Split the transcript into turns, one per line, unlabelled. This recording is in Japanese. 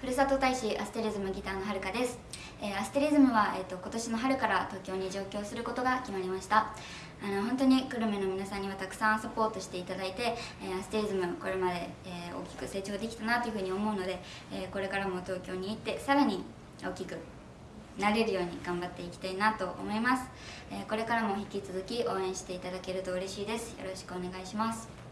ふるさと大使アステリズムギターのはるかです、えー、アステリズムは、えーと、今年の春から東京に上京することが決まりました。あの本当に久留米の皆さんにはたくさんサポートしていただいて、えー、アステリズムこれまで、えー、大きく成長できたなというふうに思うので、えこれからも東京に行ってさらに大きくなれるように頑張っていきたいなと思います、えこれからも引き続き応援していただけると嬉しいです。よろしくお願いします。